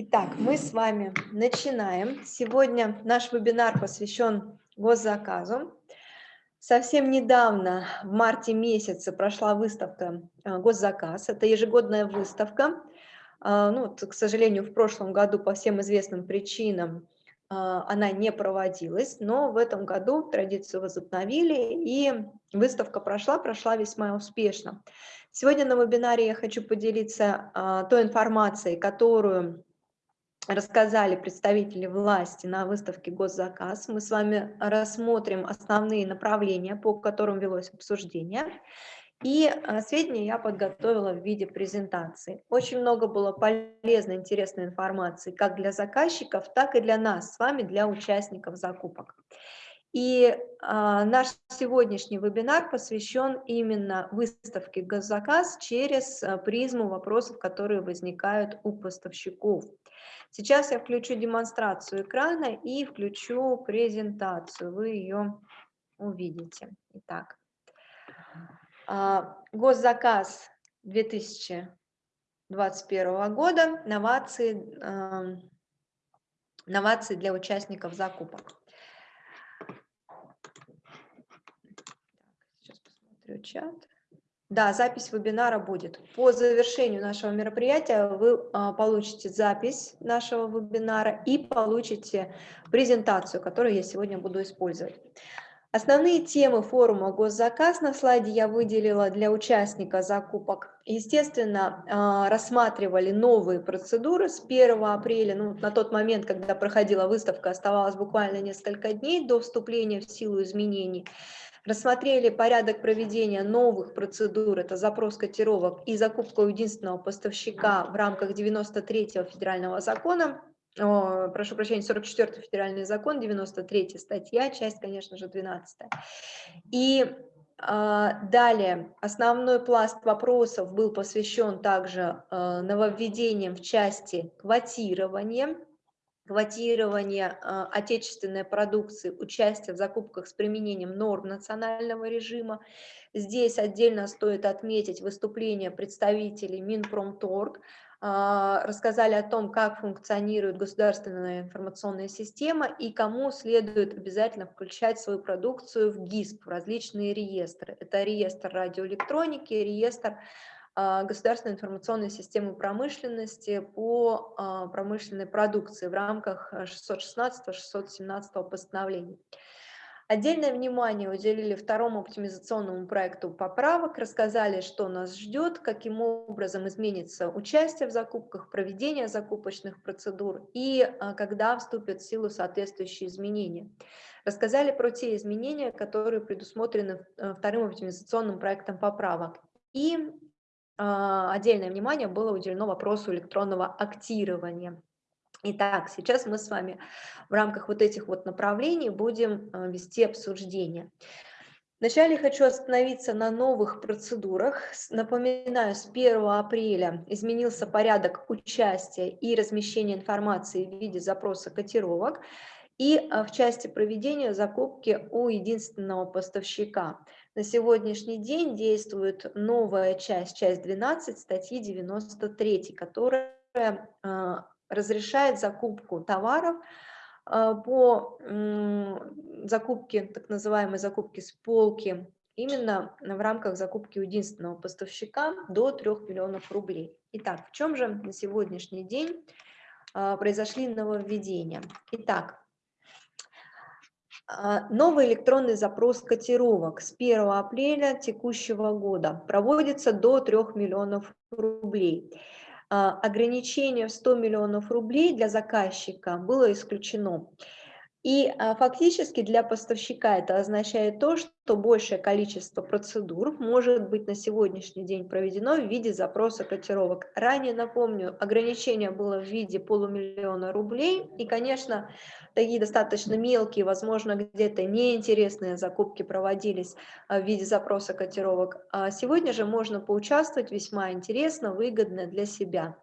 Итак, мы с вами начинаем. Сегодня наш вебинар посвящен госзаказу. Совсем недавно, в марте месяце, прошла выставка э, «Госзаказ». Это ежегодная выставка. Э, ну, к сожалению, в прошлом году по всем известным причинам э, она не проводилась, но в этом году традицию возобновили, и выставка прошла, прошла весьма успешно. Сегодня на вебинаре я хочу поделиться той информацией, которую рассказали представители власти на выставке «Госзаказ». Мы с вами рассмотрим основные направления, по которым велось обсуждение. И а, сведения я подготовила в виде презентации. Очень много было полезной, интересной информации как для заказчиков, так и для нас с вами, для участников закупок. И а, наш сегодняшний вебинар посвящен именно выставке «Госзаказ» через а, призму вопросов, которые возникают у поставщиков. Сейчас я включу демонстрацию экрана и включу презентацию. Вы ее увидите. Итак, а, госзаказ 2021 года, новации, а, новации для участников закупок. Сейчас посмотрю чат. Да, запись вебинара будет. По завершению нашего мероприятия вы а, получите запись нашего вебинара и получите презентацию, которую я сегодня буду использовать. Основные темы форума «Госзаказ» на слайде я выделила для участника закупок. Естественно, а, рассматривали новые процедуры с 1 апреля. Ну, на тот момент, когда проходила выставка, оставалось буквально несколько дней до вступления в силу изменений рассмотрели порядок проведения новых процедур, это запрос котировок и закупка единственного поставщика в рамках 93-го федерального закона, о, прошу прощения, 44-й федеральный закон, 93 статья, часть, конечно же, 12 -я. И а, далее, основной пласт вопросов был посвящен также а, нововведениям в части квотирования, квотирование э, отечественной продукции, участие в закупках с применением норм национального режима. Здесь отдельно стоит отметить выступление представителей Минпромторг, а, рассказали о том, как функционирует государственная информационная система и кому следует обязательно включать свою продукцию в ГИСП, в различные реестры. Это реестр радиоэлектроники, реестр а, государственной информационной системы промышленности по а, промышленной продукции в рамках 616-617 постановлений. Отдельное внимание уделили второму оптимизационному проекту поправок, рассказали, что нас ждет, каким образом изменится участие в закупках, проведение закупочных процедур и а, когда вступят в силу соответствующие изменения. Рассказали про те изменения, которые предусмотрены э, вторым оптимизационным проектом поправок. И а, отдельное внимание было уделено вопросу электронного актирования. Итак, сейчас мы с вами в рамках вот этих вот направлений будем а, вести обсуждение. Вначале хочу остановиться на новых процедурах. Напоминаю, с 1 апреля изменился порядок участия и размещения информации в виде запроса котировок и а, в части проведения закупки у единственного поставщика. На сегодняшний день действует новая часть, часть 12 статьи 93, которая а, разрешает закупку товаров а, по закупке, так называемой закупке с полки, именно в рамках закупки единственного поставщика до 3 миллионов рублей. Итак, в чем же на сегодняшний день а, произошли нововведения? Итак, а, новый электронный запрос котировок с 1 апреля текущего года проводится до 3 миллионов рублей. А, ограничение в 100 миллионов рублей для заказчика было исключено. И а, фактически для поставщика это означает то, что большее количество процедур может быть на сегодняшний день проведено в виде запроса котировок. Ранее, напомню, ограничение было в виде полумиллиона рублей, и, конечно, такие достаточно мелкие, возможно, где-то неинтересные закупки проводились а, в виде запроса котировок. А сегодня же можно поучаствовать весьма интересно, выгодно для себя.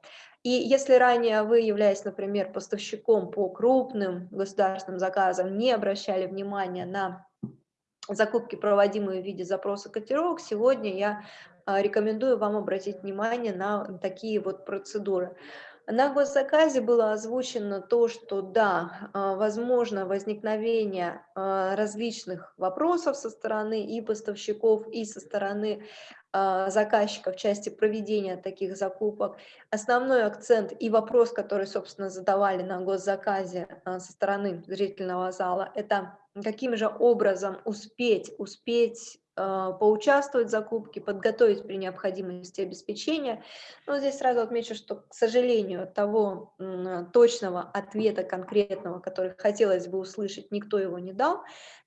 И если ранее вы, являясь, например, поставщиком по крупным государственным заказам, не обращали внимания на закупки, проводимые в виде запроса котировок, сегодня я а, рекомендую вам обратить внимание на такие вот процедуры. На госзаказе было озвучено то, что да, а, возможно возникновение а, различных вопросов со стороны и поставщиков, и со стороны а, заказчика в части проведения таких закупок. Основной акцент и вопрос, который, собственно, задавали на госзаказе со стороны зрительного зала, это каким же образом успеть, успеть поучаствовать в закупке, подготовить при необходимости обеспечения. Но здесь сразу отмечу, что, к сожалению, того точного ответа конкретного, который хотелось бы услышать, никто его не дал.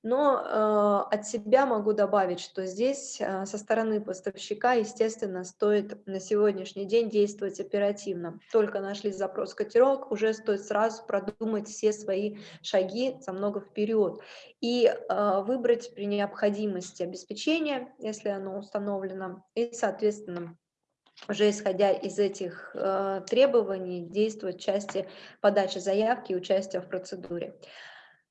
Но э, от себя могу добавить, что здесь э, со стороны поставщика, естественно, стоит на сегодняшний день действовать оперативно. Только нашли запрос котировок, уже стоит сразу продумать все свои шаги за много вперед и э, выбрать при необходимости обеспечение, если оно установлено, и, соответственно, уже исходя из этих э, требований действовать в части подачи заявки и участия в процедуре.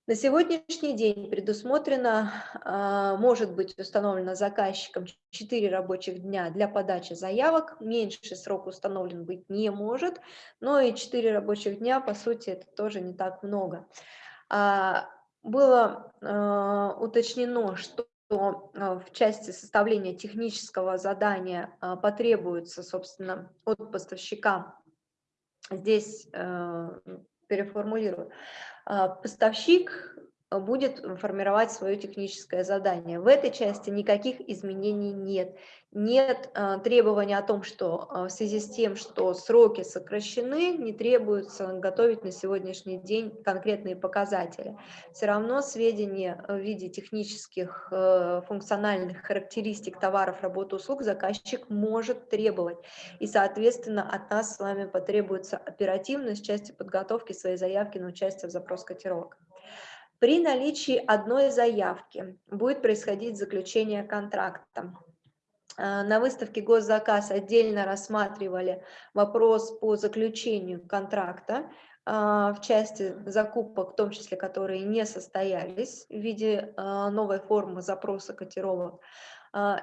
На сегодняшний день предусмотрено, а, может быть установлено заказчиком 4 рабочих дня для подачи заявок, меньше срок установлен быть не может, но и 4 рабочих дня, по сути, это тоже не так много. А, было а, уточнено, что в части составления технического задания потребуется, собственно, от поставщика, здесь переформулирую, а, поставщик будет формировать свое техническое задание. В этой части никаких изменений нет. Нет э, требования о том, что э, в связи с тем, что сроки сокращены, не требуется готовить на сегодняшний день конкретные показатели. Все равно сведения в виде технических э, функциональных характеристик товаров, работ, услуг заказчик может требовать. И, соответственно, от нас с вами потребуется оперативность в части подготовки своей заявки на участие в запрос котировок. При наличии одной заявки будет происходить заключение контракта. А, на выставке госзаказ отдельно рассматривали вопрос по заключению контракта а, в части закупок, в том числе которые не состоялись в виде а, новой формы запроса котировок.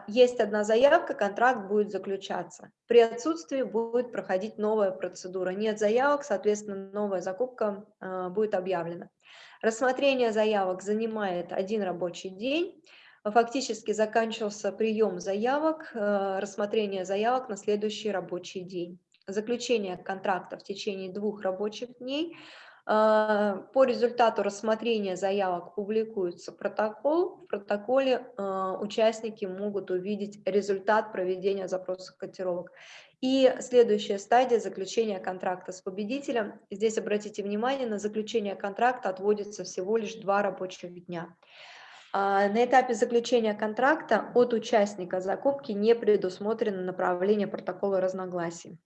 Есть одна заявка, контракт будет заключаться. При отсутствии будет проходить новая процедура. Нет заявок, соответственно, новая закупка будет объявлена. Рассмотрение заявок занимает один рабочий день. Фактически заканчивался прием заявок, э, рассмотрение заявок на следующий рабочий день. Заключение контракта в течение двух рабочих дней. Э, по результату рассмотрения заявок публикуется протокол. В протоколе э, участники могут увидеть результат проведения запроса котировок. И следующая стадия заключения контракта с победителем. Здесь обратите внимание, на заключение контракта отводится всего лишь два рабочих дня. А, на этапе заключения контракта от участника закупки не предусмотрено направление протокола разногласий.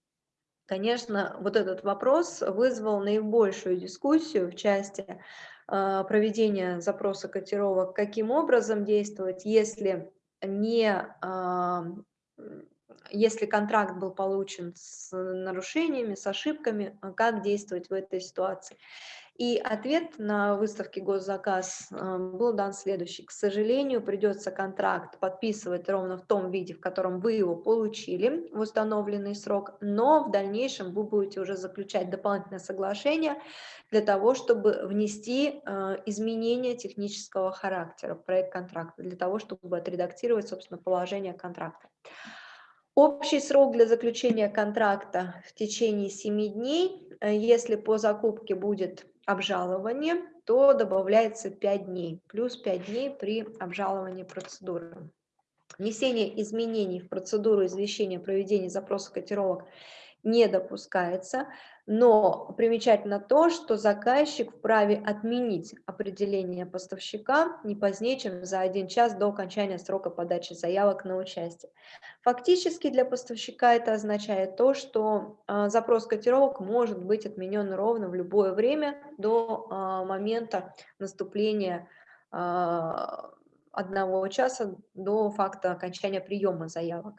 Конечно, вот этот вопрос вызвал наибольшую дискуссию в части а, проведения запроса котировок, каким образом действовать, если не а, если контракт был получен с нарушениями, с ошибками, а как действовать в этой ситуации. И ответ на выставке госзаказ э, был дан следующий. К сожалению, придется контракт подписывать ровно в том виде, в котором вы его получили в установленный срок, но в дальнейшем вы будете уже заключать дополнительное соглашение для того, чтобы внести э, изменения технического характера в проект контракта, для того, чтобы отредактировать, собственно, положение контракта. Общий срок для заключения контракта в течение 7 дней. Э, если по закупке будет обжалование, то добавляется 5 дней, плюс 5 дней при обжаловании процедуры. Внесение изменений в процедуру извещения проведения запроса котировок не допускается. Но примечательно то, что заказчик вправе отменить определение поставщика не позднее, чем за один час до окончания срока подачи заявок на участие. Фактически для поставщика это означает то, что э, запрос котировок может быть отменен ровно в любое время до э, момента наступления э, одного часа до факта окончания приема заявок.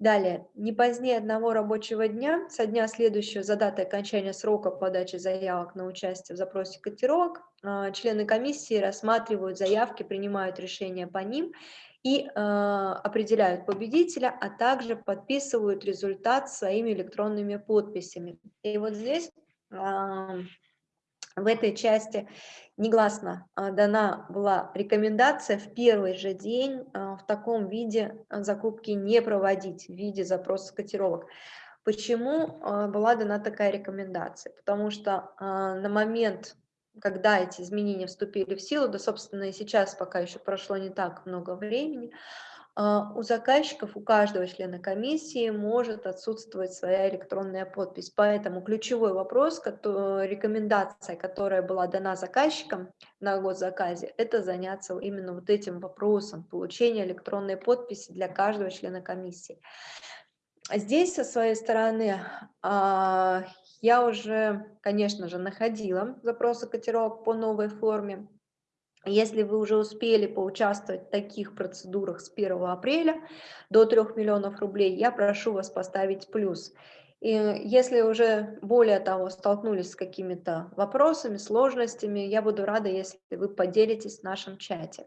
Далее, не позднее одного рабочего дня со дня следующего за датой окончания срока подачи заявок на участие в запросе котировок, а, члены комиссии рассматривают заявки, принимают решения по ним и определяют победителя, а также подписывают результат своими электронными подписями. И вот здесь в этой части негласно а, дана была рекомендация в первый же день а, в таком виде закупки не проводить, в виде запроса котировок. Почему а, была дана такая рекомендация? Потому что на момент, когда эти изменения вступили в силу, да, собственно, и сейчас пока еще прошло не так много времени, а, у заказчиков, у каждого члена комиссии может отсутствовать своя электронная подпись. Поэтому ключевой вопрос, рекомендация, которая была дана заказчикам на госзаказе, это заняться именно вот этим вопросом получения электронной подписи для каждого члена комиссии. Здесь, со своей стороны, а, я уже, конечно же, находила запросы котировок по новой форме. Если вы уже успели поучаствовать в таких процедурах с 1 апреля до 3 миллионов рублей, я прошу вас поставить плюс. И если уже более того столкнулись с какими-то вопросами, сложностями, я буду рада, если вы поделитесь в нашем чате.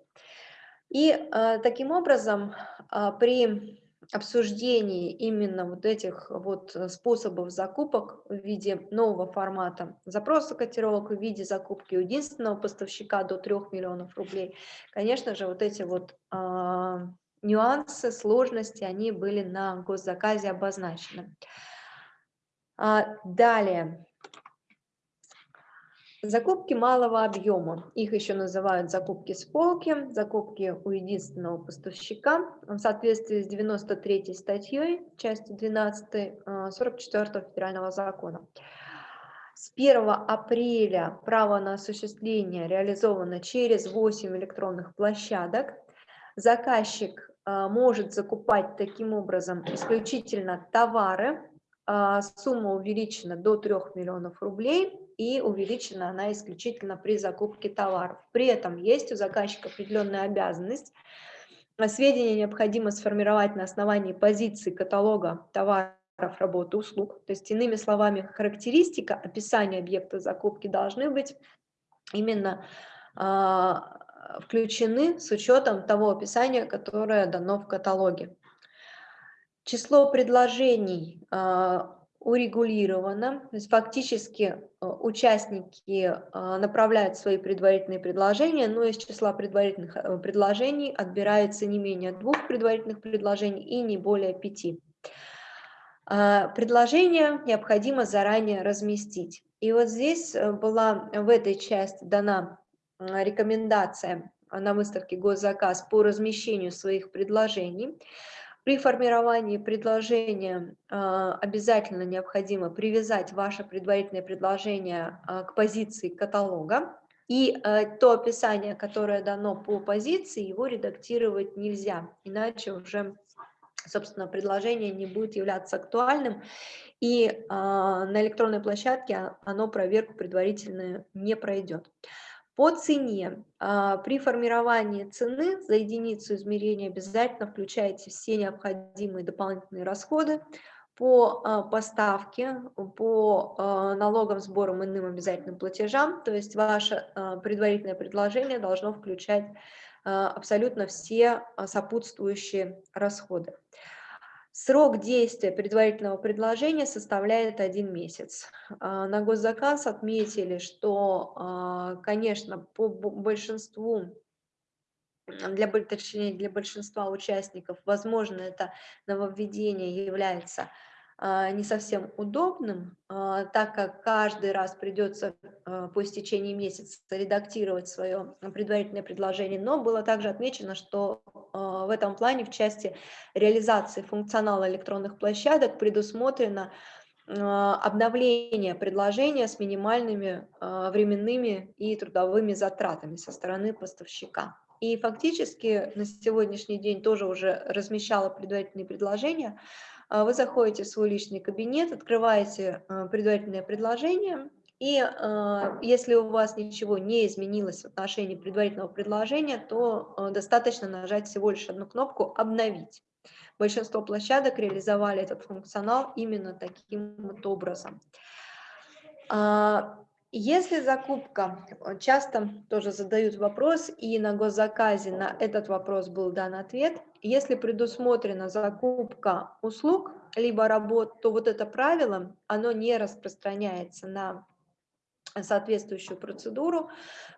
И э, таким образом э, при обсуждении именно вот этих вот э, способов закупок в виде нового формата запроса котировок, в виде закупки у единственного поставщика до 3 миллионов рублей, конечно же, вот эти вот э, нюансы, сложности, они были на госзаказе обозначены. А, далее. Закупки малого объема, их еще называют закупки с полки, закупки у единственного поставщика в соответствии с 93 статьей, частью 12 44 э, федерального закона. С 1 апреля право на осуществление реализовано через 8 электронных площадок. Заказчик э, может закупать таким образом исключительно товары, э, сумма увеличена до 3 миллионов рублей, и увеличена она исключительно при закупке товаров. При этом есть у заказчика определенная обязанность. Сведения необходимо сформировать на основании позиции каталога товаров, работы, услуг. То есть, иными словами, характеристика, описание объекта закупки должны быть именно э, включены с учетом того описания, которое дано в каталоге. Число предложений э, урегулировано, то есть фактически э, участники э, направляют свои предварительные предложения, но из числа предварительных э, предложений отбирается не менее двух предварительных предложений и не более пяти. Предложение необходимо заранее разместить. И вот здесь была в этой части дана рекомендация на выставке «Госзаказ» по размещению своих предложений. При формировании предложения а, обязательно необходимо привязать ваше предварительное предложение а, к позиции каталога, и а, то описание, которое дано по позиции, его редактировать нельзя, иначе уже, собственно, предложение не будет являться актуальным, и на электронной площадке оно проверку предварительную не пройдет. По цене. А, при формировании цены за единицу измерения обязательно включайте все необходимые дополнительные расходы по а, поставке, по а, налогам, сборам, иным обязательным платежам. То есть ваше предварительное предложение должно включать абсолютно все сопутствующие расходы. Срок действия предварительного предложения составляет один месяц. А, на госзаказ отметили, что, а, конечно, по большинству для, точнее, для большинства участников, возможно, это нововведение является а, не совсем удобным, так как каждый раз придется по истечении месяца редактировать свое предварительное предложение, но было также отмечено, что в этом плане в части реализации функционала электронных площадок предусмотрено обновление предложения с минимальными временными и трудовыми затратами со стороны поставщика. И фактически на сегодняшний день тоже уже размещала предварительные предложения, а, вы заходите в свой личный кабинет, открываете а, предварительное предложение, и а, если у вас ничего не изменилось в отношении предварительного предложения, то достаточно нажать всего лишь одну кнопку «Обновить». Большинство площадок реализовали этот функционал именно таким вот образом. Если закупка, э, часто тоже задают вопрос, и на госзаказе на этот вопрос был дан ответ, если предусмотрена закупка услуг, либо работ, то вот это правило, оно не распространяется на соответствующую процедуру.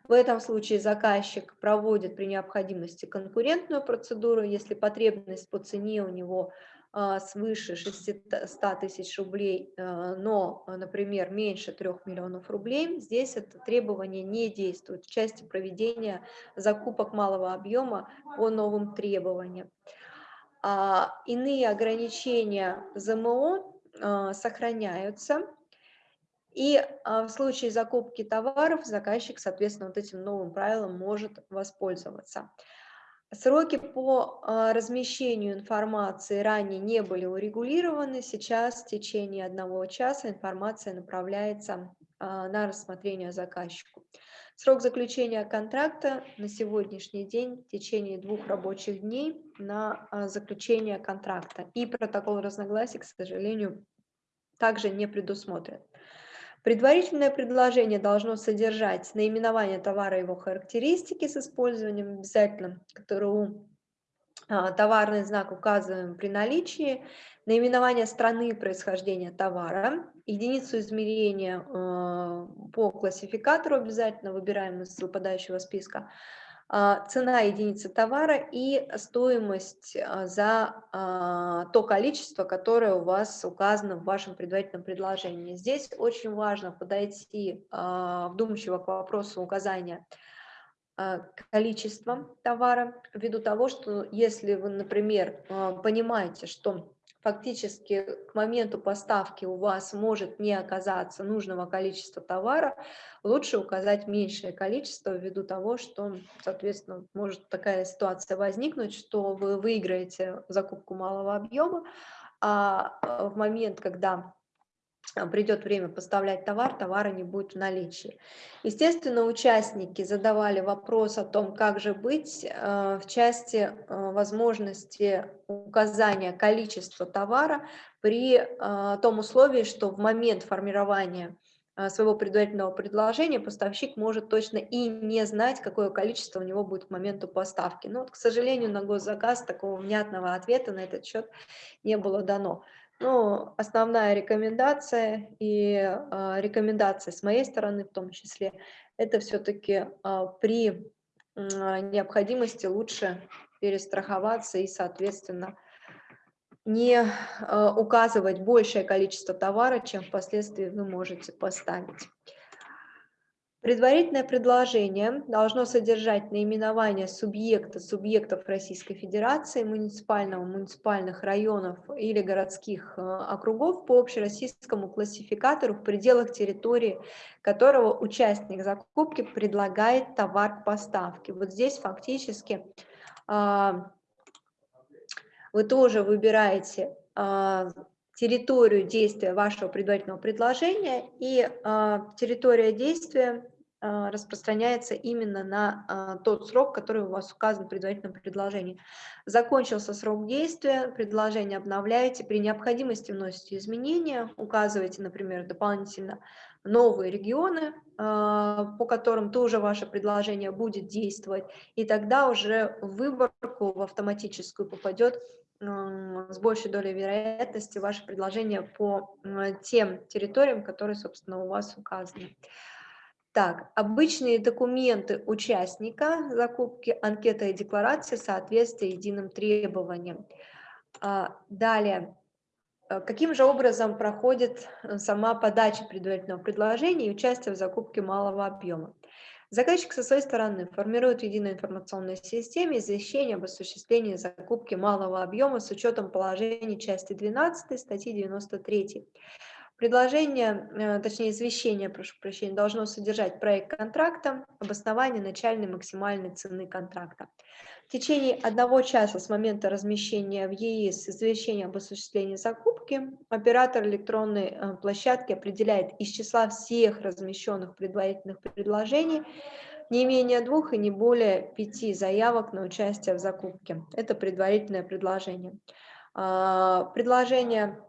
В этом случае заказчик проводит при необходимости конкурентную процедуру, если потребность по цене у него а, свыше 600 тысяч рублей, а, но, например, меньше 3 миллионов рублей, здесь это требование не действует в части проведения закупок малого объема по новым требованиям. А, иные ограничения ЗМО сохраняются, и в случае закупки товаров заказчик, соответственно, вот этим новым правилом может воспользоваться. Сроки по а, размещению информации ранее не были урегулированы. Сейчас в течение одного часа информация направляется а, на рассмотрение заказчику. Срок заключения контракта на сегодняшний день в течение двух рабочих дней на а, заключение контракта. И протокол разногласий, к сожалению, также не предусмотрен. Предварительное предложение должно содержать наименование товара и его характеристики с использованием обязательно КТРУ, а, товарный знак указываем при наличии, наименование страны происхождения товара, единицу измерения а, по классификатору обязательно выбираем из выпадающего списка, цена единицы товара и стоимость а, за а, то количество, которое у вас указано в вашем предварительном предложении. Здесь очень важно подойти вдумчиво к вопросу указания количества товара, ввиду того, что если вы, например, понимаете, что фактически к моменту поставки у вас может не оказаться нужного количества товара, лучше указать меньшее количество ввиду того, что, соответственно, может такая ситуация возникнуть, что вы выиграете закупку малого объема, а в момент, когда придет время поставлять товар, товара не будет в наличии. Естественно, участники задавали вопрос о том, как же быть э, в части э, возможности указания количества товара при том условии, что в момент формирования своего предварительного предложения поставщик может точно и не знать, какое количество у него будет к моменту поставки. Но, вот, к сожалению, на госзаказ такого внятного ответа на этот счет не было дано. Ну, основная рекомендация и э, рекомендация с моей стороны в том числе, это все-таки э, а, при э, необходимости лучше перестраховаться и, соответственно, не э, указывать большее количество товара, чем впоследствии вы можете поставить. Предварительное предложение должно содержать наименование субъекта, субъектов Российской Федерации, муниципального, муниципальных районов или городских э, округов по общероссийскому классификатору в пределах территории, которого участник закупки предлагает товар к поставке. Вот здесь фактически а, вы тоже выбираете а, территорию действия вашего предварительного предложения, и э, территория действия э, распространяется именно на э, тот срок, который у вас указан в предварительном предложении. Закончился срок действия, предложение обновляете, при необходимости вносите изменения, указываете, например, дополнительно новые регионы, по которым тоже ваше предложение будет действовать, и тогда уже в выборку в автоматическую попадет с большей долей вероятности ваше предложение по тем территориям, которые, собственно, у вас указаны. Так, обычные документы участника закупки, анкета и декларация соответствия единым требованиям. А, далее, каким же образом проходит э, сама подача предварительного предложения и участие в закупке малого объема? Заказчик со своей стороны формирует в единой информационной системе извещение об осуществлении закупки малого объема с учетом положений части 12 статьи 93. Предложение, э, точнее извещение, прошу прощения, должно содержать проект контракта, обоснование начальной максимальной цены контракта. В течение одного часа с момента размещения в ЕИС извещения об осуществлении закупки оператор электронной э, площадки определяет из числа всех размещенных предварительных предложений не менее двух и не более пяти заявок на участие в закупке. Это предварительное предложение. А, предложение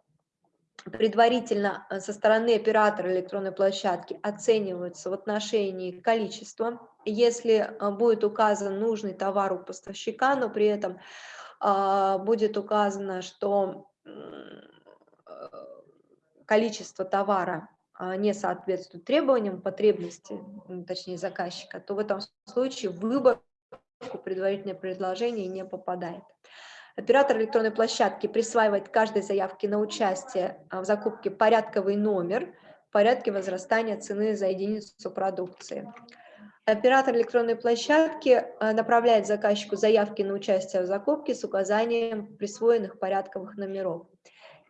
предварительно со стороны оператора электронной площадки оцениваются в отношении количества. Если будет указан нужный товар у поставщика, но при этом будет указано, что количество товара а, не соответствует требованиям, потребности, точнее заказчика, то в этом случае выбор предварительное предложение не попадает. Оператор электронной площадки присваивает каждой заявке на участие а, в закупке порядковый номер в порядке возрастания цены за единицу продукции. Оператор электронной площадки а, направляет заказчику заявки на участие в закупке с указанием присвоенных порядковых номеров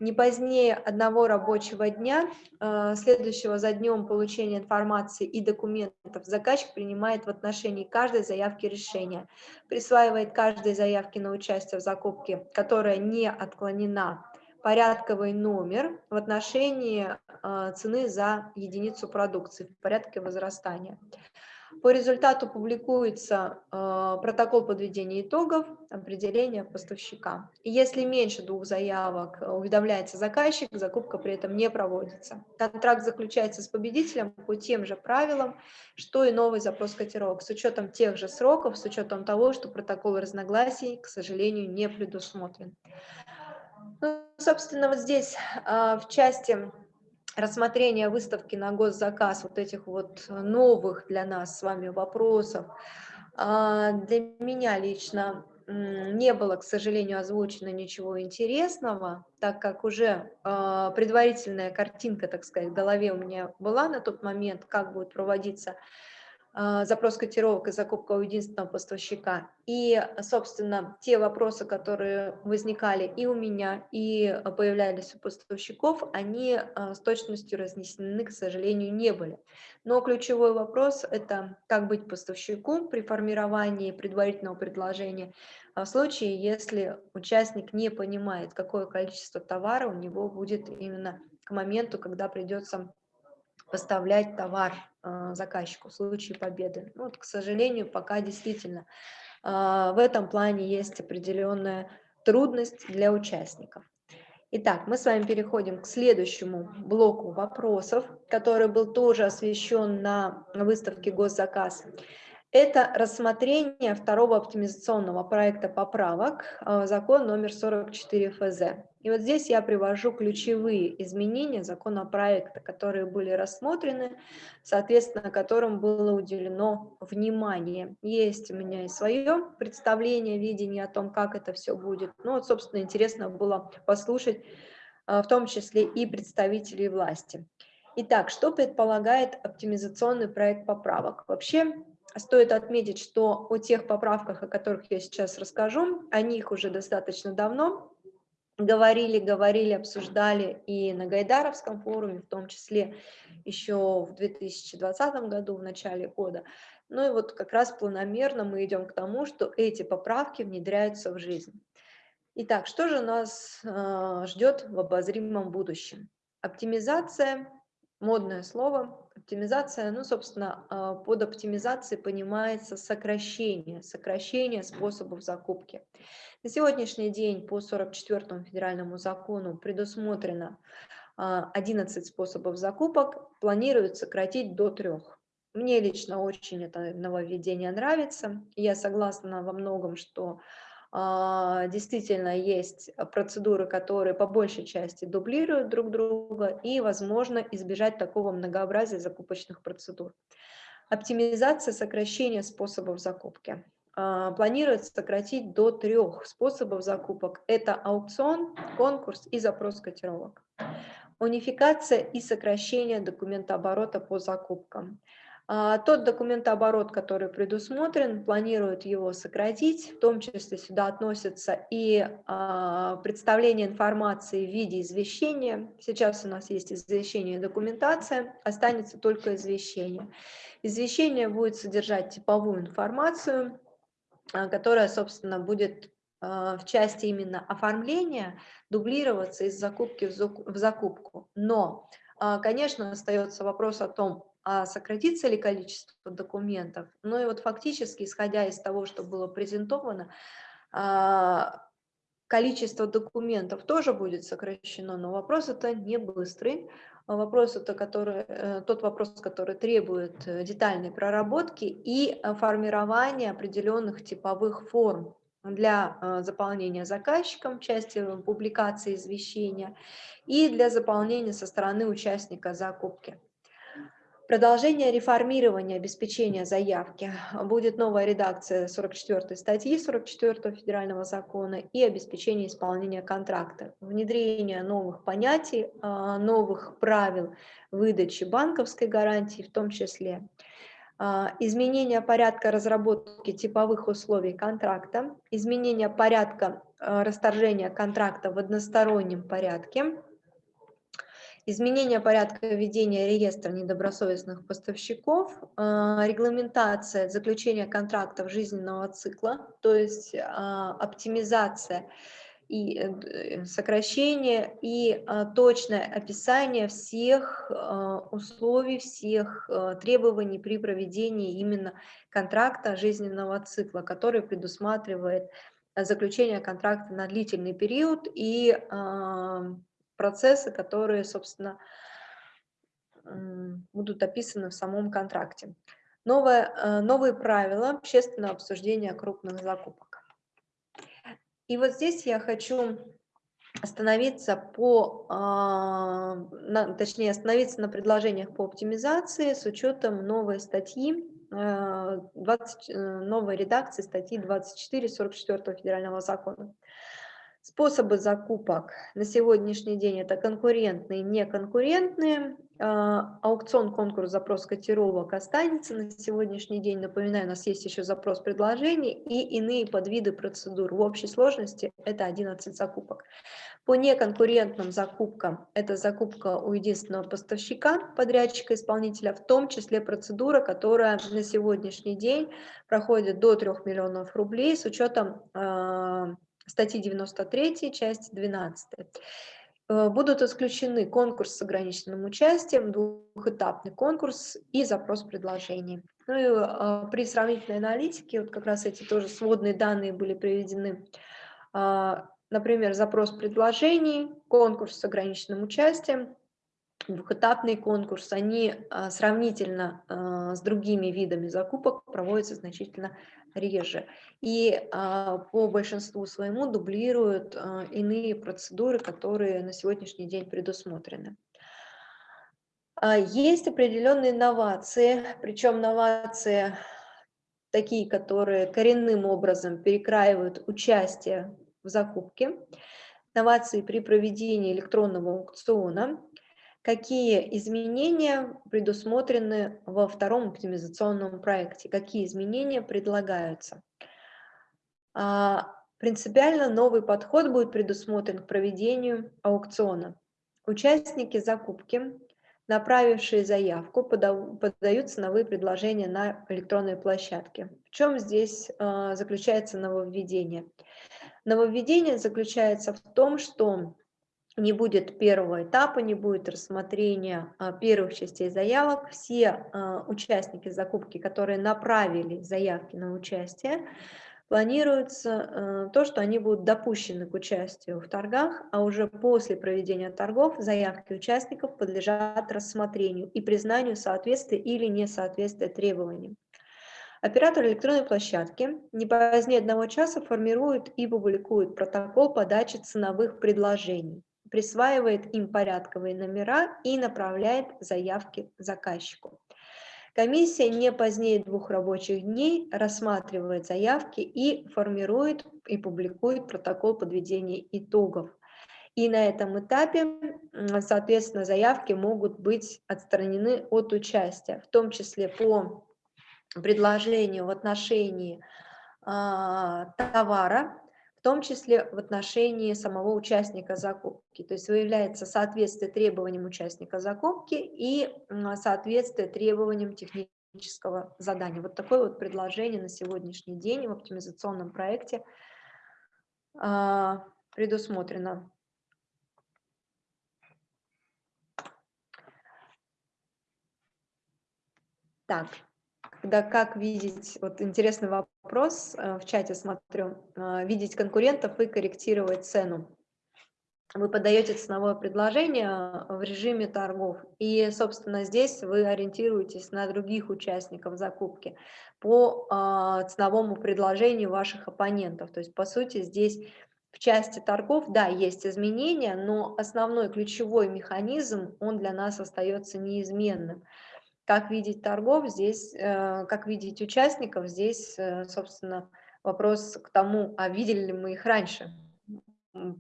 не позднее одного рабочего дня, э, следующего за днем получения информации и документов, заказчик принимает в отношении каждой заявки решения, присваивает каждой заявке на участие в закупке, которая не отклонена, порядковый номер в отношении э, цены за единицу продукции в порядке возрастания. По результату публикуется э, протокол подведения итогов, определения поставщика. И если меньше двух заявок э, уведомляется заказчик, закупка при этом не проводится. Контракт заключается с победителем по тем же правилам, что и новый запрос котировок, с учетом тех же сроков, с учетом того, что протокол разногласий, к сожалению, не предусмотрен. Ну, собственно, вот здесь э, в части рассмотрения выставки на госзаказ вот этих вот новых для нас с вами вопросов, а, для меня лично не было, к сожалению, озвучено ничего интересного, так как уже а, предварительная картинка, так сказать, в голове у меня была на тот момент, как будет проводиться запрос котировок и закупка у единственного поставщика. И, собственно, те вопросы, которые возникали и у меня, и появлялись у поставщиков, они а, с точностью разнесены, к сожалению, не были. Но ключевой вопрос – это как быть поставщику при формировании предварительного предложения а в случае, если участник не понимает, какое количество товара у него будет именно к моменту, когда придется поставлять товар э, заказчику в случае победы. Ну, вот, к сожалению, пока действительно э, в этом плане есть определенная трудность для участников. Итак, мы с вами переходим к следующему блоку вопросов, который был тоже освещен на выставке «Госзаказ». Это рассмотрение второго оптимизационного проекта поправок в закон номер 44 ФЗ. И вот здесь я привожу ключевые изменения законопроекта, которые были рассмотрены, соответственно, которым было уделено внимание. Есть у меня и свое представление, видение о том, как это все будет. Ну вот, собственно, интересно было послушать в том числе и представителей власти. Итак, что предполагает оптимизационный проект поправок? Вообще, Стоит отметить, что о тех поправках, о которых я сейчас расскажу, о них уже достаточно давно говорили, говорили, обсуждали и на Гайдаровском форуме, в том числе еще в 2020 году, в начале года. Ну и вот как раз планомерно мы идем к тому, что эти поправки внедряются в жизнь. Итак, что же нас э, ждет в обозримом будущем? Оптимизация, модное слово, Оптимизация, ну, собственно, а, под оптимизацией понимается сокращение, сокращение способов закупки. На сегодняшний день по 44 федеральному закону предусмотрено 11 а, способов закупок, планируют сократить до трех. Мне лично очень это нововведение нравится. Я согласна во многом, что действительно есть процедуры, которые по большей части дублируют друг друга, и возможно избежать такого многообразия закупочных процедур. Оптимизация сокращения способов закупки. А, планируется сократить до трех способов закупок. Это аукцион, конкурс и запрос котировок. Унификация и сокращение документооборота по закупкам. А, тот документооборот, который предусмотрен, планируют его сократить, в том числе сюда относятся и а, представление информации в виде извещения. Сейчас у нас есть извещение и документация, останется только извещение. Извещение будет содержать типовую информацию, а, которая, собственно, будет в части именно оформления дублироваться из закупки в закупку. Но, конечно, остается вопрос о том, а сократится ли количество документов. Ну и вот фактически, исходя из того, что было презентовано, а, количество документов тоже будет сокращено, но вопрос это не быстрый. Вопрос это который, э, тот вопрос, который требует э, детальной проработки и э, формирования определенных типовых форм для заполнения заказчиком части публикации извещения и для заполнения со стороны участника закупки. Продолжение реформирования обеспечения заявки. Будет новая редакция 44 статьи 44 федерального закона и обеспечение исполнения контракта. Внедрение новых понятий, а, новых правил выдачи банковской гарантии в том числе. А, изменение порядка разработки типовых условий контракта. Изменение порядка а, расторжения контракта в одностороннем порядке изменение порядка ведения реестра недобросовестных поставщиков, а, регламентация заключения контрактов жизненного цикла, то есть а, оптимизация и э, сокращение и точное описание всех условий, всех требований при проведении именно контракта жизненного цикла, который предусматривает заключение контракта на длительный период и процессы, которые, собственно, будут описаны в самом контракте. Новое, э, новые правила общественного обсуждения крупных закупок. И вот здесь я хочу остановиться по, на, точнее остановиться на предложениях по оптимизации с учетом новой статьи, 20, э, э, новой редакции статьи 24 44 федерального закона. Способы закупок на сегодняшний день это конкурентные, неконкурентные. А, аукцион, конкурс, запрос котировок останется на сегодняшний день. Напоминаю, у нас есть еще запрос предложений и иные подвиды процедур. В общей сложности это 11 закупок. По неконкурентным закупкам это закупка у единственного поставщика, подрядчика, исполнителя, в том числе процедура, которая на сегодняшний день проходит до 3 миллионов рублей с учетом а, статьи 93, часть 12. Э, будут исключены конкурс с ограниченным участием, двухэтапный конкурс и запрос предложений. Ну и а, при сравнительной аналитике, вот как раз эти тоже сводные данные были приведены, а, например, запрос предложений, конкурс с ограниченным участием, двухэтапный конкурс, они а, сравнительно с другими видами закупок проводятся значительно реже. И а, по большинству своему дублируют а, иные процедуры, которые на сегодняшний день предусмотрены. А, есть определенные новации, причем новации такие, которые коренным образом перекраивают участие в закупке, новации при проведении электронного аукциона, какие изменения предусмотрены во втором оптимизационном проекте, какие изменения предлагаются. А, принципиально новый подход будет предусмотрен к проведению аукциона. Участники закупки, направившие заявку, подают ценовые предложения на электронной площадке. В чем здесь а, заключается нововведение? Нововведение заключается в том, что не будет первого этапа, не будет рассмотрения а, первых частей заявок. Все а, участники закупки, которые направили заявки на участие, планируется а, то, что они будут допущены к участию в торгах, а уже после проведения торгов заявки участников подлежат рассмотрению и признанию соответствия или несоответствия требованиям. Оператор электронной площадки не позднее одного часа формирует и публикует протокол подачи ценовых предложений присваивает им порядковые номера и направляет заявки заказчику. Комиссия не позднее двух рабочих дней рассматривает заявки и формирует и публикует протокол подведения итогов. И на этом этапе, соответственно, заявки могут быть отстранены от участия, в том числе по предложению в отношении а, товара, в том числе в отношении самого участника закупки. То есть выявляется соответствие требованиям участника закупки и соответствие требованиям технического задания. Вот такое вот предложение на сегодняшний день в оптимизационном проекте а, предусмотрено. Так, когда как видеть, вот интересный вопрос, э, в чате смотрю, э, видеть конкурентов и корректировать цену. Вы подаете ценовое предложение в режиме торгов, и, собственно, здесь вы ориентируетесь на других участников закупки по э, ценовому предложению ваших оппонентов. То есть, по сути, здесь в части торгов, да, есть изменения, но основной ключевой механизм, он для нас остается неизменным. Как видеть торгов здесь, э, как видеть участников, здесь, э, собственно, вопрос к тому, а видели ли мы их раньше.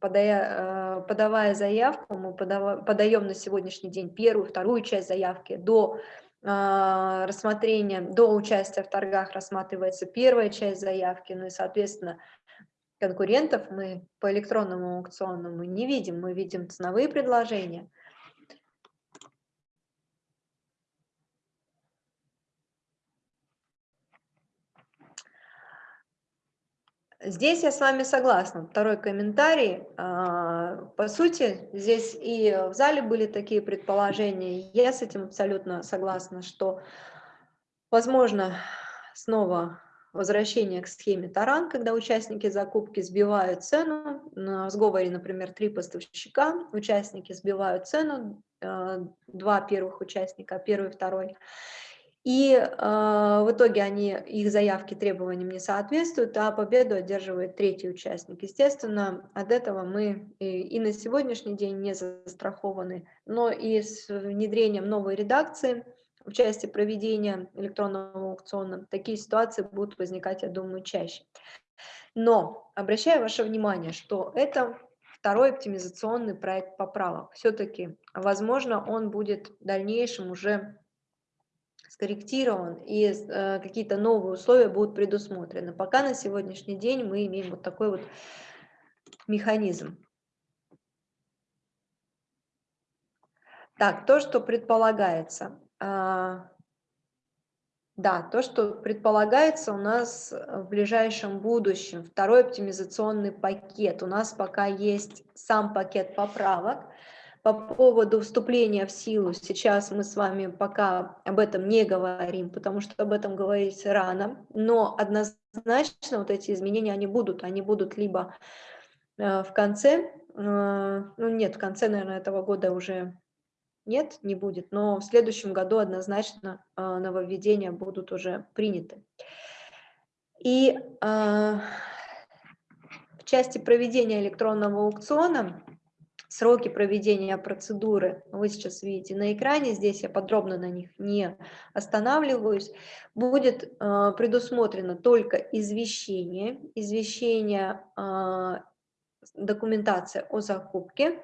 Подая, э, подавая заявку, мы подаем на сегодняшний день первую, вторую часть заявки до рассмотрения, до участия в торгах рассматривается первая часть заявки, ну и, соответственно, конкурентов мы по электронному аукционному не видим, мы видим ценовые предложения. Здесь я с вами согласна. Второй комментарий. А, по сути, здесь и в зале были такие предположения. Я с этим абсолютно согласна, что, возможно, снова возвращение к схеме таран, когда участники закупки сбивают цену, на сговоре, например, три поставщика, участники сбивают цену, э, два первых участника, первый, второй, и э, в итоге они, их заявки требованиям не соответствуют, а победу одерживает третий участник. Естественно, от этого мы и, и на сегодняшний день не застрахованы, но и с внедрением новой редакции – в части проведения электронного аукциона, такие ситуации будут возникать, я думаю, чаще. Но обращаю ваше внимание, что это второй оптимизационный проект поправок. Все-таки, возможно, он будет в дальнейшем уже скорректирован и э, какие-то новые условия будут предусмотрены. Пока на сегодняшний день мы имеем вот такой вот механизм. Так, то, что предполагается. А, да, то, что предполагается у нас в ближайшем будущем, второй оптимизационный пакет. У нас пока есть сам пакет поправок. По поводу вступления в силу сейчас мы с вами пока об этом не говорим, потому что об этом говорить рано, но однозначно вот эти изменения, они будут, они будут либо э, в конце, э, ну нет, в конце, наверное, этого года уже нет, не будет, но в следующем году однозначно а, нововведения будут уже приняты. И в части проведения электронного аукциона сроки проведения процедуры вы сейчас видите на экране, здесь я подробно на них не останавливаюсь, будет э, предусмотрено только извещение, извещение э, документация о закупке,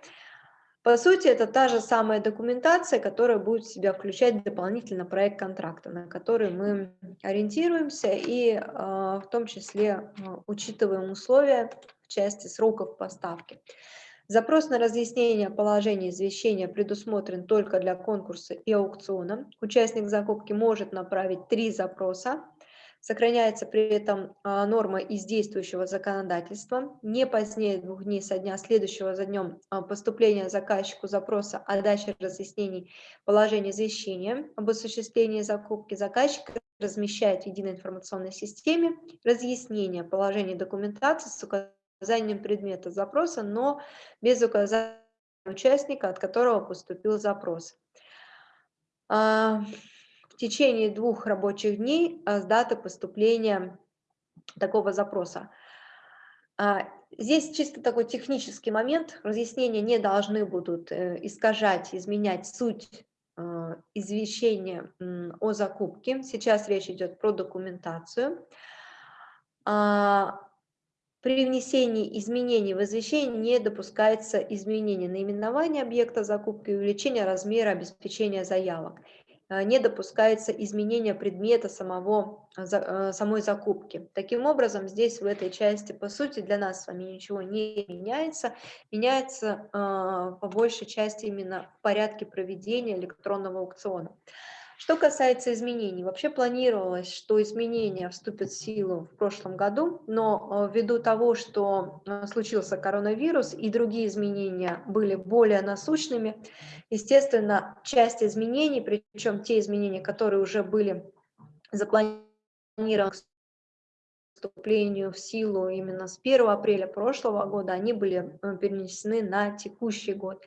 по сути, это та же самая документация, которая будет в себя включать дополнительно проект контракта, на который мы ориентируемся и а, в том числе а, учитываем условия в части сроков поставки. Запрос на разъяснение положения извещения предусмотрен только для конкурса и аукциона. Участник закупки может направить три запроса Сохраняется при этом а, норма из действующего законодательства. Не позднее двух дней со дня следующего за днем а, поступления заказчику запроса о даче разъяснений положения извещения об осуществлении закупки заказчик размещает в единой информационной системе разъяснение положения документации с указанием предмета запроса, но без указания участника, от которого поступил запрос. А, в течение двух рабочих дней а, с даты поступления такого запроса. А, здесь чисто такой технический момент. Разъяснения не должны будут э, искажать, изменять суть а, извещения о закупке. Сейчас речь идет про документацию. При внесении изменений в извещение не допускается изменение наименования объекта закупки и увеличение размера обеспечения заявок. Э, не допускается изменение предмета самого, э, э, самой закупки. Таким образом, здесь в этой части, по сути, для нас с вами ничего не меняется. Меняется по большей части именно в порядке проведения электронного аукциона. Что касается изменений, вообще планировалось, что изменения вступят в силу в прошлом году, но э, ввиду того, что э, случился коронавирус и другие изменения были более насущными, естественно, часть изменений, причем те изменения, которые уже были запланирован к вступлению в силу именно с 1 апреля прошлого года, они были э, перенесены на текущий год.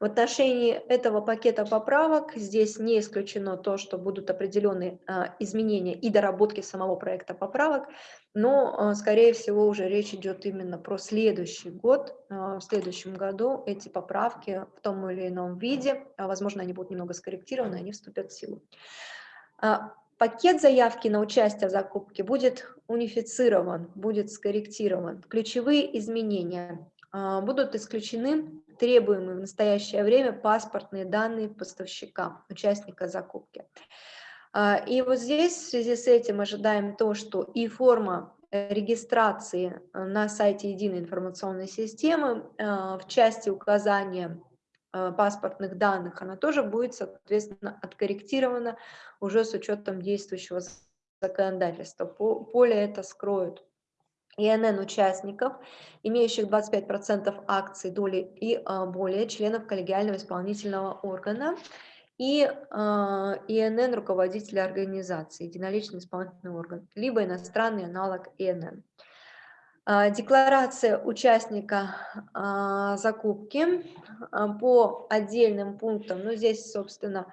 В отношении этого пакета поправок здесь не исключено то, что будут определенные а, изменения и доработки самого проекта поправок, но, а, скорее всего, уже речь идет именно про следующий год. А, в следующем году эти поправки в том или ином виде, возможно, они будут немного скорректированы, они вступят в силу. Пакет заявки на участие в закупке будет унифицирован, будет скорректирован. Ключевые изменения будут исключены требуемые в настоящее время паспортные данные поставщика, участника закупки. А, и вот здесь в связи с этим ожидаем то, что и форма регистрации на сайте единой информационной системы а, в части указания а, паспортных данных, она тоже будет, соответственно, откорректирована уже с учетом действующего законодательства. Поле это скроют. ИНН участников, имеющих 25% акций, доли и а, более членов коллегиального исполнительного органа, и а, ИНН руководителя организации, единоличный исполнительный орган, либо иностранный аналог ИНН. А, декларация участника закупки по отдельным пунктам, ну здесь, собственно,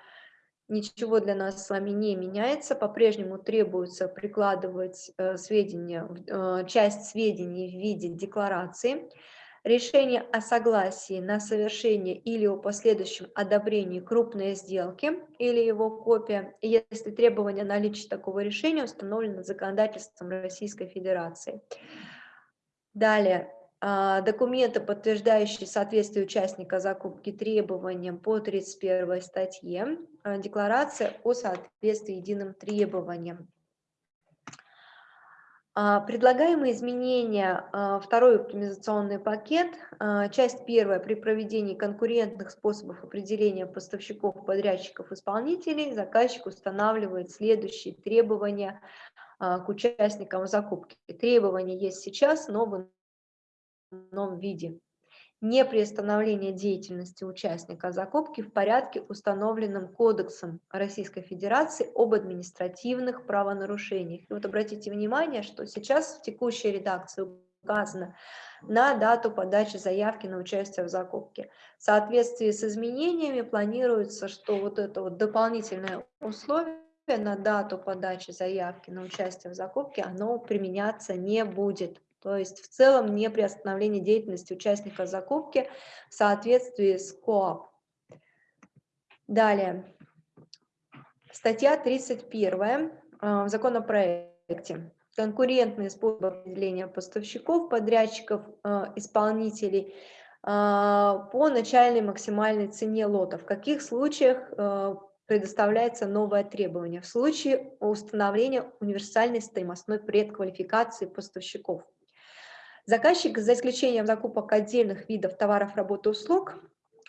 ничего для нас с вами не меняется, по-прежнему требуется прикладывать э, сведения, э, часть сведений в виде декларации, решение о согласии на совершение или о последующем одобрении крупной сделки или его копия, если требование наличия такого решения установлено законодательством Российской Федерации. Далее, документы, подтверждающие соответствие участника закупки требованиям по 31 статье, а, декларация о соответствии единым требованиям. А, предлагаемые изменения, второй оптимизационный пакет, часть первая, при проведении конкурентных способов определения поставщиков, подрядчиков, исполнителей, заказчик устанавливает следующие требования к участникам закупки. Требования есть сейчас, но в ином виде. Не приостановление деятельности участника закупки в порядке, установленном Кодексом Российской Федерации об административных правонарушениях. И вот обратите внимание, что сейчас в текущей редакции указано на дату подачи заявки на участие в закупке. В соответствии с изменениями планируется, что вот это вот дополнительное условие на дату подачи заявки на участие в закупке, оно применяться не будет. То есть в целом не приостановление деятельности участника закупки в соответствии с КОАП. Далее. Статья 31 э, в законопроекте. Конкурентные способы определения поставщиков, подрядчиков, э, исполнителей э, по начальной максимальной цене лота. В каких случаях предоставляется новое требование? В случае установления универсальной стоимостной предквалификации поставщиков. Заказчик, за исключением закупок отдельных видов товаров, работы, услуг,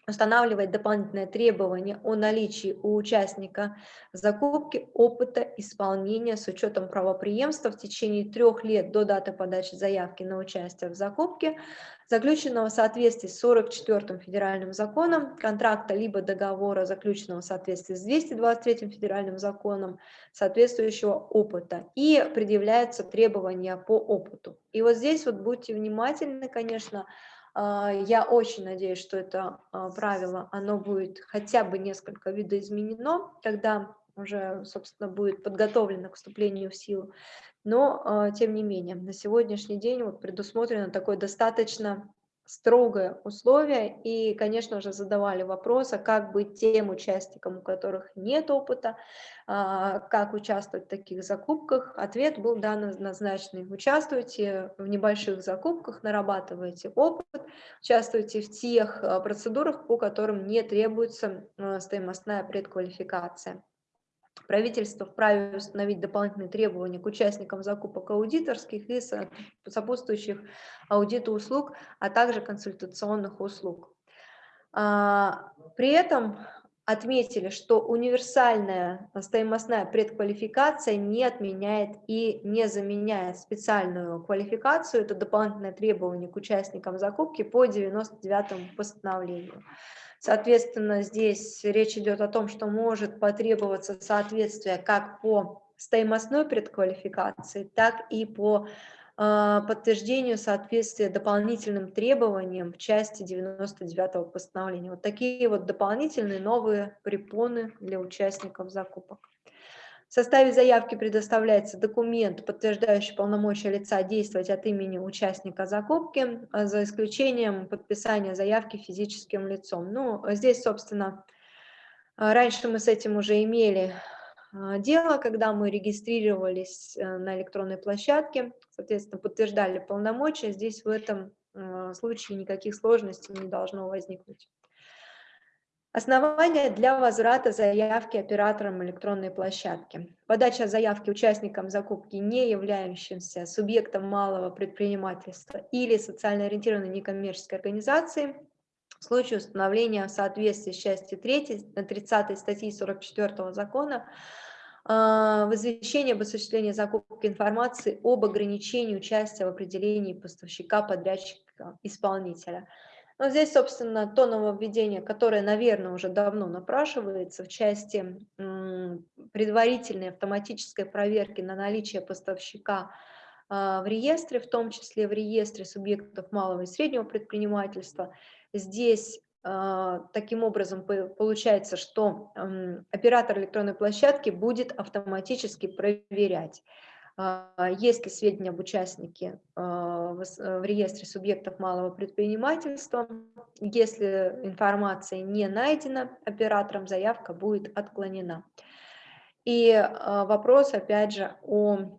устанавливает дополнительное требование о наличии у участника закупки опыта исполнения с учетом правоприемства в течение трех лет до даты подачи заявки на участие в закупке, заключенного в соответствии с 44 федеральным законом, контракта либо договора, заключенного в соответствии с 223 федеральным законом, соответствующего опыта, и предъявляются требования по опыту. И вот здесь вот будьте внимательны, конечно, а, я очень надеюсь, что это а, правило, оно будет хотя бы несколько видоизменено, когда уже, собственно, будет подготовлено к вступлению в силу. Но, а, тем не менее, на сегодняшний день вот предусмотрено такое достаточно строгое условие, и, конечно же, задавали вопрос, а как быть тем участникам, у которых нет опыта, а, как участвовать в таких закупках. Ответ был дан однозначный. Участвуйте в небольших закупках, нарабатывайте опыт, участвуйте в тех а, процедурах, по которым не требуется стоимостная предквалификация. Правительство вправе установить дополнительные требования к участникам закупок аудиторских и сопутствующих аудиту услуг, а также консультационных услуг. А, при этом отметили, что универсальная стоимостная предквалификация не отменяет и не заменяет специальную квалификацию. Это дополнительное требование к участникам закупки по 99 постановлению. Соответственно, здесь речь идет о том, что может потребоваться соответствие как по стоимостной предквалификации, так и по подтверждению соответствия дополнительным требованиям в части 99 постановления. Вот такие вот дополнительные новые препоны для участников закупок. В составе заявки предоставляется документ, подтверждающий полномочия лица действовать от имени участника закупки, а за исключением подписания заявки физическим лицом. Ну, здесь, собственно, раньше мы с этим уже имели а, дело, когда мы регистрировались э, на электронной площадке, соответственно, подтверждали полномочия, здесь в этом э, случае никаких сложностей не должно возникнуть. Основания для возврата заявки операторам электронной площадки. Подача заявки участникам закупки, не являющимся субъектом малого предпринимательства или социально ориентированной некоммерческой организации в случае установления в соответствии с частью 3 30 статьи 44 закона в извещении об осуществлении закупки информации об ограничении участия в определении поставщика, подрядчика, исполнителя. Но здесь, собственно, то нововведение, которое, наверное, уже давно напрашивается в части предварительной автоматической проверки на наличие поставщика а, в реестре, в том числе в реестре субъектов малого и среднего предпринимательства. Здесь а, таким образом, получается, что оператор электронной площадки будет автоматически проверять, а, есть ли сведения об участнике а, в реестре субъектов малого предпринимательства. Если информация не найдена оператором, заявка будет отклонена. И вопрос, опять же, о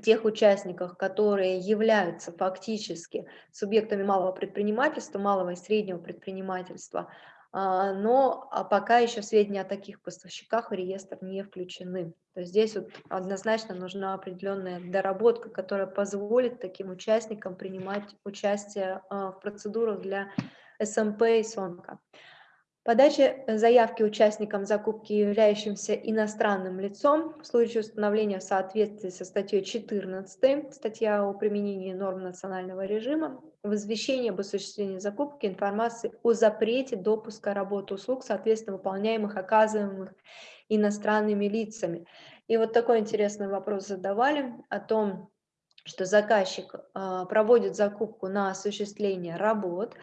тех участниках, которые являются фактически субъектами малого предпринимательства, малого и среднего предпринимательства, а, но а пока еще сведения о таких поставщиках в реестр не включены. То есть здесь вот однозначно нужна определенная доработка, которая позволит таким участникам принимать участие а, в процедурах для СМП и СОНКа. Подача э, заявки участникам закупки, являющимся иностранным лицом, в случае установления в соответствии со статьей 14, статья о применении норм национального режима, в об осуществлении закупки информации о запрете допуска работы услуг, соответственно, выполняемых, оказываемых иностранными лицами. И вот такой интересный вопрос задавали о том, что заказчик а, проводит закупку на осуществление работ,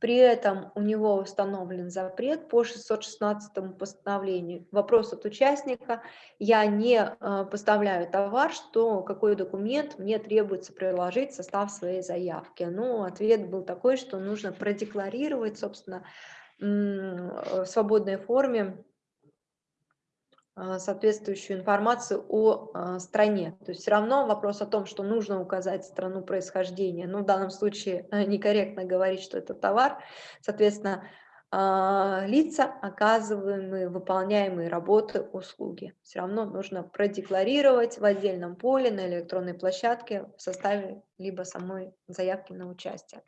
при этом у него установлен запрет по 616 постановлению. Вопрос от участника, я не э, поставляю товар, что какой документ мне требуется приложить в состав своей заявки. Ну, ответ был такой, что нужно продекларировать, собственно, в свободной форме а, соответствующую информацию о а, стране. То есть все равно вопрос о том, что нужно указать страну происхождения, ну в данном случае э, некорректно говорить, что это товар, соответственно, лица, оказываемые, выполняемые работы, услуги. Все равно нужно продекларировать в отдельном поле на электронной площадке в составе либо самой заявки на участие.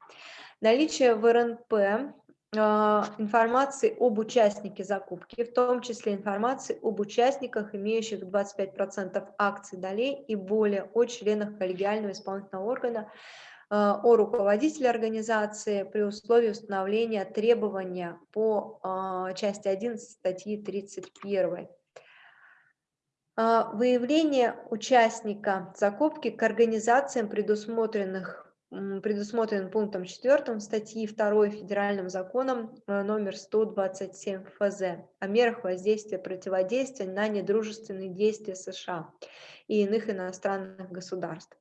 Наличие в РНП информации об участнике закупки, в том числе информации об участниках, имеющих 25% акций долей и более, о членах коллегиального исполнительного органа, а, о руководителе организации при условии установления требования по а, части 11 статьи 31. Выявление участника закупки к организациям, предусмотренных предусмотрен пунктом 4 статьи 2 Федеральным законом э, номер 127 ФЗ о мерах воздействия противодействия на недружественные действия США и иных иностранных государств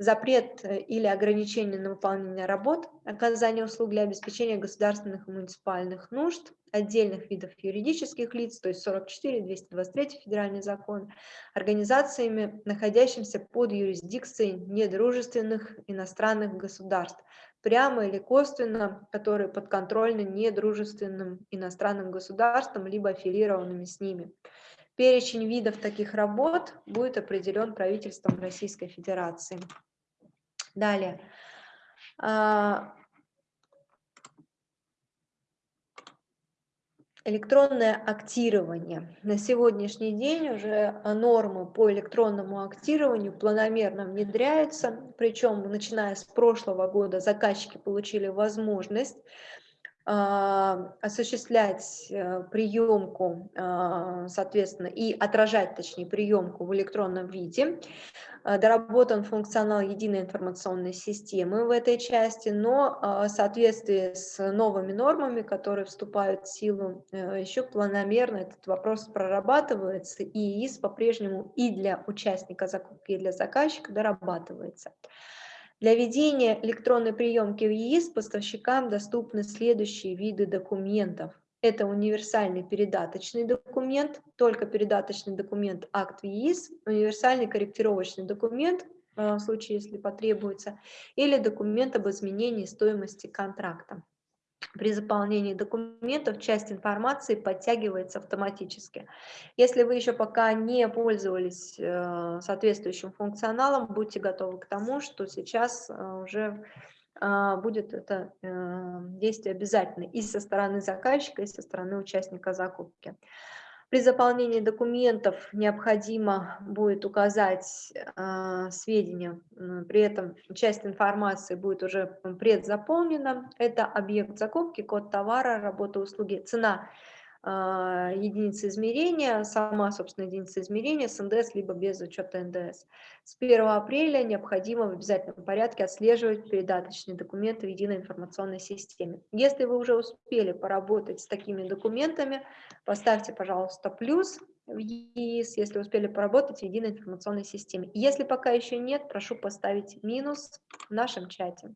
запрет э, или ограничение на выполнение работ, оказание услуг для обеспечения государственных и муниципальных нужд, отдельных видов юридических лиц, то есть 44, 223 федеральный закон, организациями, находящимися под юрисдикцией недружественных иностранных государств, прямо или косвенно, которые подконтрольны недружественным иностранным государствам, либо аффилированными с ними. Перечень видов таких работ будет определен правительством Российской Федерации. Далее. А, электронное актирование. На сегодняшний день уже нормы по электронному актированию планомерно внедряются, причем начиная с прошлого года заказчики получили возможность осуществлять э, приемку, а, соответственно, и отражать, точнее, приемку в электронном виде. А, доработан функционал единой информационной системы в этой части, но в соответствии с новыми нормами, которые вступают в силу, э, еще планомерно этот вопрос прорабатывается, и ИИС по-прежнему и для участника закупки, и для заказчика дорабатывается. Для ведения электронной приемки в ЕИС поставщикам доступны следующие виды документов. Это универсальный передаточный документ, только передаточный документ акт в ЕИС, универсальный корректировочный документ, э, в случае, если потребуется, или документ об изменении стоимости контракта. При заполнении документов часть информации подтягивается автоматически. Если вы еще пока не пользовались э, соответствующим функционалом, будьте готовы к тому, что сейчас э, уже э, будет это действие обязательно и со стороны заказчика, и со стороны участника закупки. При заполнении документов необходимо будет указать э, сведения, при этом часть информации будет уже предзаполнена. Это объект закупки, код товара, работа, услуги, цена единицы измерения, сама, собственно, единица измерения с НДС, либо без учета НДС. С 1 апреля необходимо в обязательном порядке отслеживать передаточные документы в единой информационной системе. Если вы уже успели поработать с такими документами, поставьте, пожалуйста, плюс в ЕИС, если успели поработать в единой информационной системе. Если пока еще нет, прошу поставить минус в нашем чате.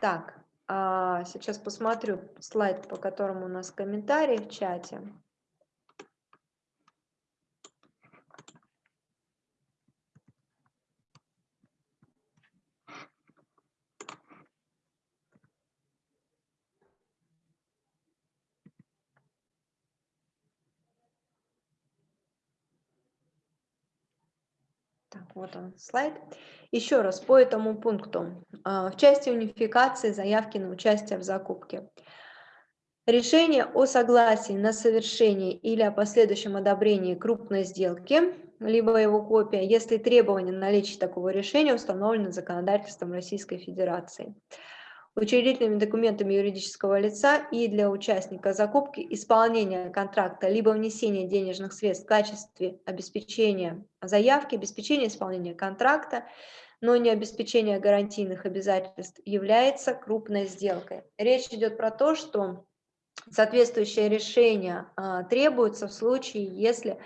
Так, а, сейчас посмотрю слайд, по которому у нас комментарии в чате. Вот он слайд. Еще раз по этому пункту. А, в части унификации заявки на участие в закупке. Решение о согласии на совершение или о последующем одобрении крупной сделки, либо его копия, если требование наличия такого решения установлено законодательством Российской Федерации учредительными документами юридического лица и для участника закупки исполнения контракта либо внесения денежных средств в качестве обеспечения заявки, обеспечения исполнения контракта, но не обеспечения гарантийных обязательств является крупной сделкой. Речь идет про то, что соответствующее решение а, требуется в случае, если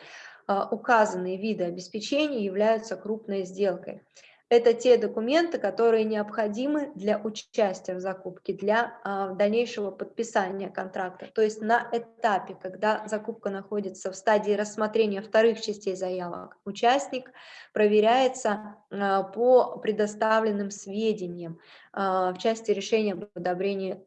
а, указанные виды обеспечения являются крупной сделкой. Это те документы, которые необходимы для участия в закупке, для а, дальнейшего подписания контракта. То есть на этапе, когда закупка находится в стадии рассмотрения вторых частей заявок, участник проверяется а, по предоставленным сведениям в части решения об одобрении,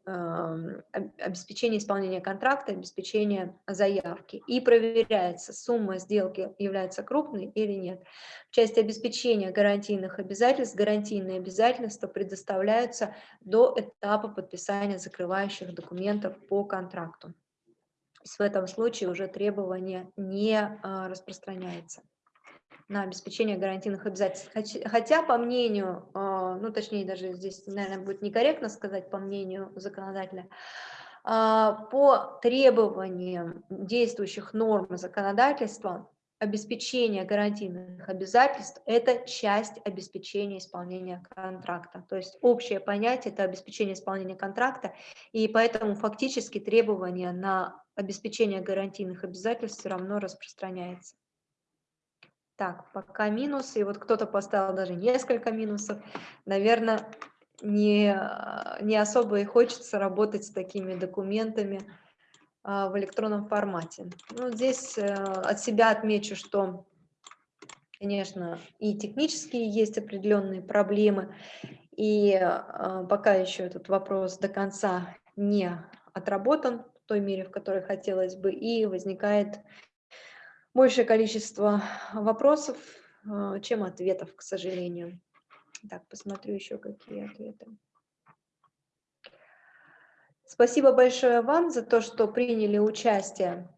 обеспечения исполнения контракта, обеспечения заявки. И проверяется, сумма сделки является крупной или нет. В части обеспечения гарантийных обязательств обязательств, гарантийные обязательства предоставляются до этапа подписания закрывающих документов по контракту. В этом случае уже требование не а, распространяется на обеспечение гарантийных обязательств. Хотя, по мнению, а, ну точнее даже здесь, наверное, будет некорректно сказать по мнению законодателя, а, по требованиям действующих норм законодательства обеспечение гарантийных обязательств – это часть обеспечения исполнения контракта. То есть общее понятие – это обеспечение исполнения контракта, и поэтому фактически требование на обеспечение гарантийных обязательств все равно распространяется. Так, пока минусы, и вот кто-то поставил даже несколько минусов. Наверное, не, не особо и хочется работать с такими документами, а, в электронном формате. Ну, здесь э, от себя отмечу, что, конечно, и технические есть определенные проблемы, и а, пока еще этот вопрос до конца не отработан в той мере, в которой хотелось бы, и возникает большее количество вопросов, а, чем ответов, к сожалению. Так, посмотрю еще какие ответы. Спасибо большое вам за то, что приняли участие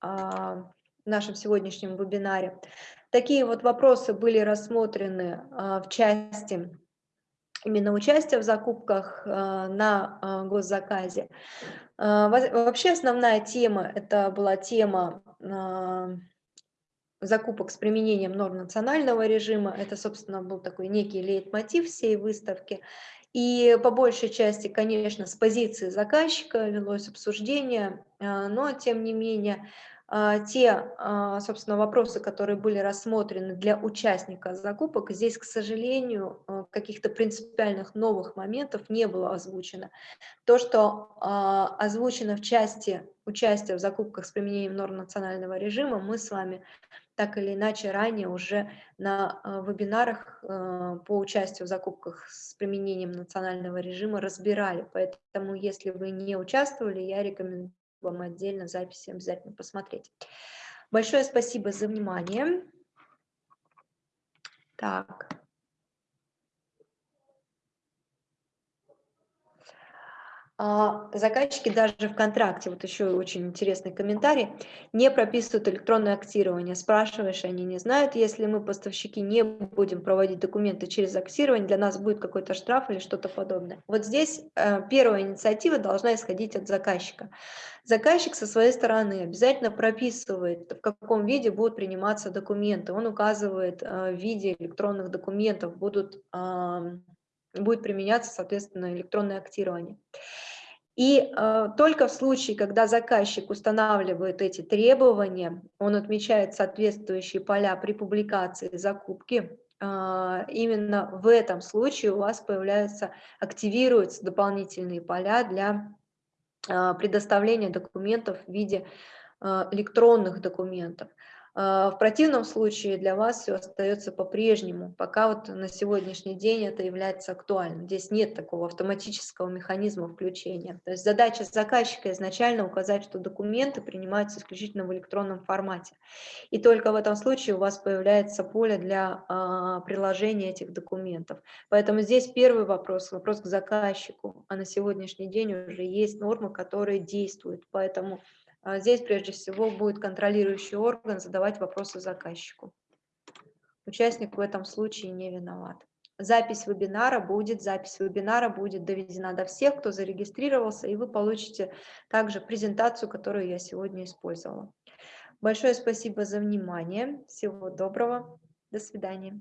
а, в нашем сегодняшнем вебинаре. Такие вот вопросы были рассмотрены а, в части именно участия в закупках на госзаказе. Вообще основная тема, это была тема закупок с применением норм национального режима. Это, собственно, был такой некий лейтмотив всей выставки. И по большей части, конечно, с позиции заказчика велось обсуждение, а, но, тем не менее, а, те, а, собственно, вопросы, которые были рассмотрены для участника закупок, здесь, к сожалению, каких-то принципиальных новых моментов не было озвучено. То, что озвучено в части участия в закупках с применением норм национального режима, мы с вами так или иначе ранее уже на э, вебинарах э, по участию в закупках с применением национального режима разбирали. Поэтому, если вы не участвовали, я рекомендую вам отдельно записи обязательно посмотреть. Большое спасибо за внимание. Так. Заказчики даже в контракте, вот еще очень интересный комментарий, не прописывают электронное актирование. Спрашиваешь, они не знают, если мы, поставщики, не будем проводить документы через актирование, для нас будет какой-то штраф или что-то подобное. Вот здесь э, первая инициатива должна исходить от заказчика. Заказчик со своей стороны обязательно прописывает, в каком виде будут приниматься документы. Он указывает э, в виде электронных документов будут будет применяться, соответственно, электронное актирование. И э, только в случае, когда заказчик устанавливает эти требования, он отмечает соответствующие поля при публикации закупки, э, именно в этом случае у вас появляются, активируются дополнительные поля для э, предоставления документов в виде э, электронных документов. А, в противном случае для вас все остается по-прежнему, пока вот на сегодняшний день это является актуальным. Здесь нет такого автоматического механизма включения. То есть задача заказчика изначально указать, что документы принимаются исключительно в электронном формате. И только в этом случае у вас появляется поле для а, приложения этих документов. Поэтому здесь первый вопрос, вопрос к заказчику. А на сегодняшний день уже есть нормы, которые действуют. Поэтому здесь прежде всего будет контролирующий орган задавать вопросы заказчику. Участник в этом случае не виноват. Запись вебинара будет, запись вебинара будет доведена до всех, кто зарегистрировался, и вы получите также презентацию, которую я сегодня использовала. Большое спасибо за внимание. Всего доброго. До свидания.